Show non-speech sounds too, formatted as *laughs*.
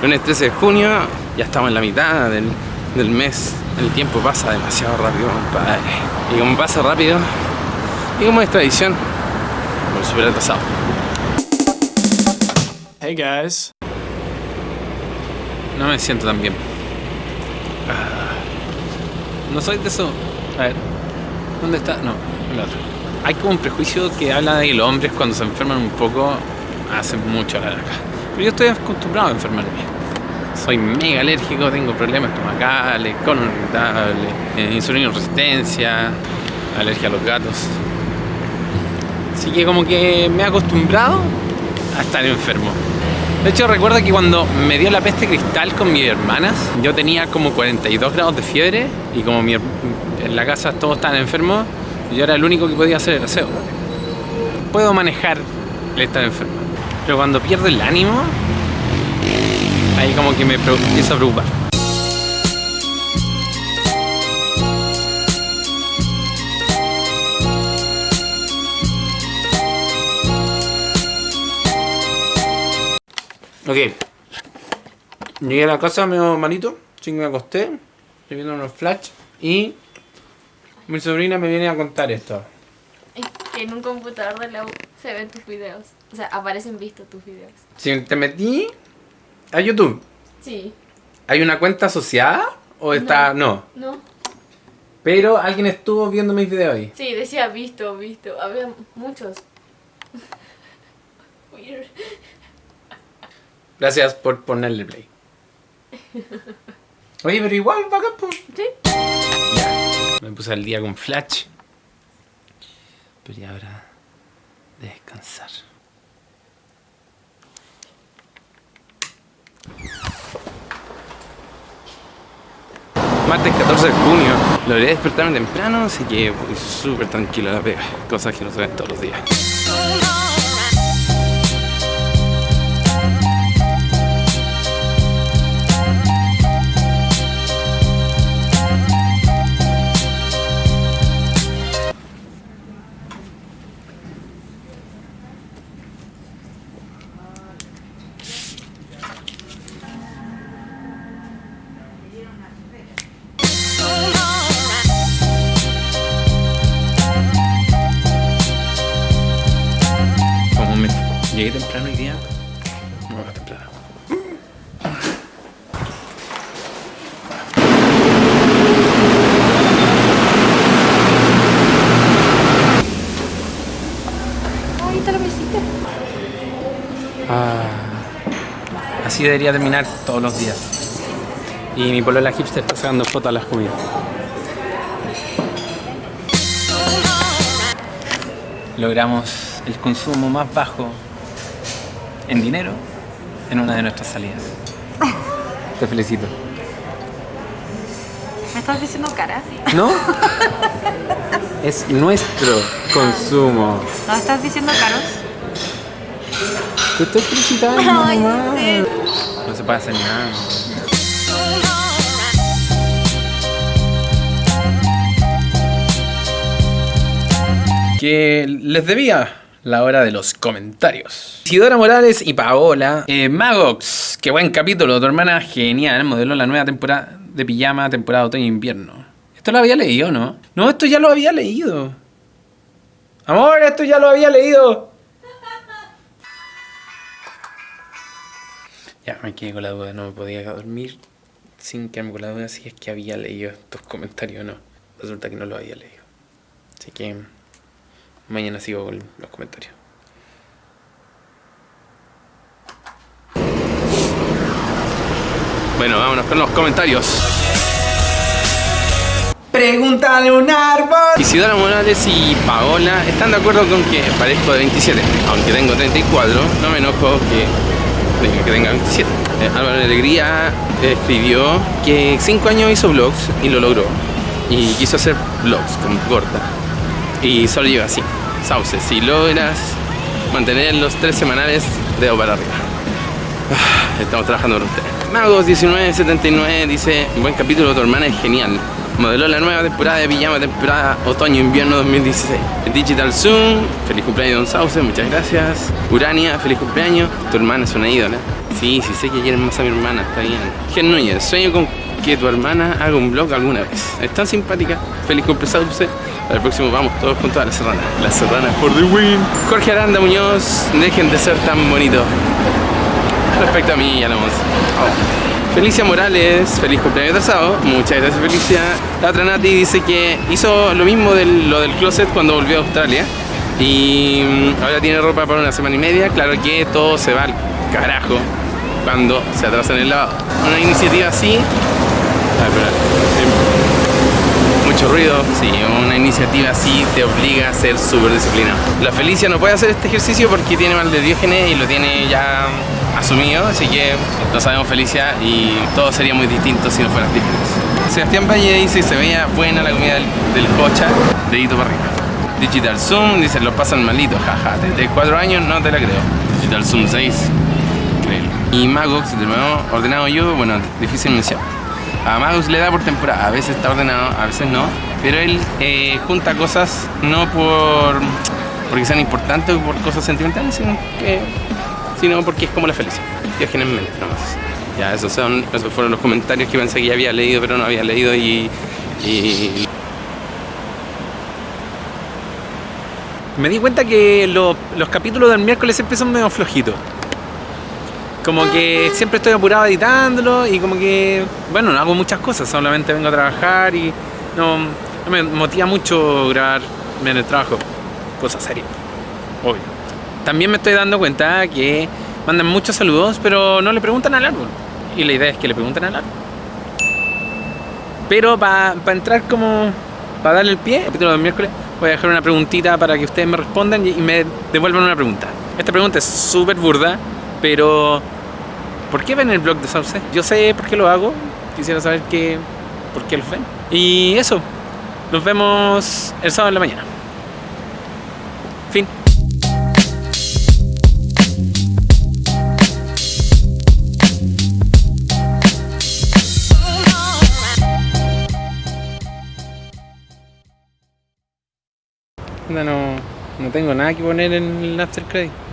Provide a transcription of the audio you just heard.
Lunes 13 de junio, ya estamos en la mitad del, del mes. El tiempo pasa demasiado rápido, compadre. Y como pasa rápido, y como es tradición, como súper atrasado. Hey guys. No me siento tan bien. Ah. No soy de eso. A ver. ¿Dónde está? No, el otro. Hay como un prejuicio que habla de que los hombres cuando se enferman un poco hacen mucho la larga. Pero yo estoy acostumbrado a enfermarme. Soy mega alérgico, tengo problemas estomacales, colon irritable, eh, resistencia, alergia a los gatos. Así que como que me he acostumbrado a estar enfermo. De hecho recuerdo que cuando me dio la peste cristal con mis hermanas, yo tenía como 42 grados de fiebre y como mi, en la casa todos estaban enfermos, yo era el único que podía hacer el aseo. Puedo manejar el estar enfermo. Pero cuando pierdo el ánimo, ahí como que me empiezo a preocupar. Ok. Llegué a la casa medio malito, sí me acosté, estoy viendo unos flash y mi sobrina me viene a contar esto. Que en un computador de la U se ven tus videos. O sea, aparecen vistos tus videos. Si te metí a YouTube, Sí. ¿hay una cuenta asociada o está...? No. ¿No? Pero alguien estuvo viendo mis videos ahí. Sí, decía visto, visto. Había muchos. *laughs* Weird. Gracias por ponerle play. Oye, pero igual, bacán. Sí. Ya. Me puse al día con Flash. Pero ya hora de descansar. Martes 14 de junio. Logré despertarme temprano, así que súper tranquilo a la pega. Cosas que no se ven todos los días. Llegué temprano hoy día, me voy a temprano. Ahí está la mesita. Ah, así debería terminar todos los días. Y mi polola hipster está sacando fotos a las comidas. Logramos el consumo más bajo en dinero en una de nuestras salidas. Te felicito. ¿Me estás diciendo cara? ¿No? Es nuestro consumo. ¿No estás diciendo caros? Te estoy felicitando, Ay, mamá. sí. No se puede hacer nada. Que les debía la hora de los comentarios. Isidora Morales y Paola. Eh, Magox, qué buen capítulo. Tu hermana genial. Modeló la nueva temporada de pijama, temporada de otoño e invierno. Esto lo había leído, ¿no? No, esto ya lo había leído. Amor, esto ya lo había leído. *laughs* Ya, me quedé con la duda, no me podía dormir sin quedarme con la duda si es que había leído estos comentarios o no. Resulta que no lo había leído. Así que Mañana sigo con los comentarios. Bueno, vámonos con los comentarios. Pregúntale un árbol. Y Isidora Morales y Paola están de acuerdo con que parezco de 27. Aunque tengo 34, no me enojo que, que tenga 27. Eh, Álvaro Alegría escribió que 5 años hizo vlogs y lo logró. Y quiso hacer vlogs con corta. Y solo lleva 5 sauces. Si logras mantener los tres semanales, dedo para arriba. Ah, estamos trabajando por ustedes. Magos1979 dice, buen capítulo, tu hermana es genial. Modeló la nueva temporada de pijama, temporada otoño-invierno 2016. Digital Zoom, feliz cumpleaños Don Sauce, muchas gracias. Urania, feliz cumpleaños. Tu hermana es una ídola. Sí, sí sé que quieres más a mi hermana, está bien. Gen Núñez, sueño con que tu hermana haga un blog alguna vez. Es tan simpática. Feliz cumpleaños Sauce. El próximo vamos todos juntos a la serrana. La serrana for the win. Jorge Aranda Muñoz, dejen de ser tan bonitos. Respecto a mí, ya lo hemos. Oh. Felicia Morales, feliz cumpleaños atrasado. Muchas gracias Felicia. La otra Nati dice que hizo lo mismo de lo del closet cuando volvió a Australia. Y mm, ahora tiene ropa para una semana y media. Claro que todo se va al carajo cuando se atrasa en el lavado. Una iniciativa así. Espera. Mucho ruido, sí, una iniciativa así te obliga a ser súper disciplinado. La Felicia no puede hacer este ejercicio porque tiene mal de diógenes y lo tiene ya asumido, así que lo sabemos Felicia y todo sería muy distinto si no fueran diógenes. Sebastián Valle dice, se veía buena la comida del, del cocha, dedito para arriba. Digital Zoom dice, lo pasan malito, jaja, desde 4 años no te la creo. Digital Zoom 6, increíble. Y Magox, de nuevo, ordenado yo, bueno, difícil mención. A Magus le da por temporada, a veces está ordenado, a veces no, pero él eh, junta cosas no por porque sean importantes o por cosas sentimentales, sino, que, sino porque es como la felicidad, nomás. Ya, esos, son, esos fueron los comentarios que pensé que ya había leído, pero no había leído y, y Me di cuenta que lo- los capítulos del miércoles siempre son medio flojitos. Como que siempre estoy apurado editándolo y como que, bueno, no hago muchas cosas, solamente vengo a trabajar y no, me motiva mucho grabar en el trabajo. Cosas serias, obvio. También me estoy dando cuenta que mandan muchos saludos, pero no le preguntan al árbol. Y la idea es que le pregunten al árbol. Pero para entrar como, para darle el pie, el capítulo del miércoles, voy a dejar una preguntita para que ustedes me respondan y me devuelvan una pregunta. Esta pregunta es súper burda, pero ¿por qué ven el blog de Sauce? Yo sé por qué lo hago, quisiera saber qué, por qué los ven. Y eso, nos vemos el sábado en la mañana. Fin. No, no, tengo nada que poner en el after credit.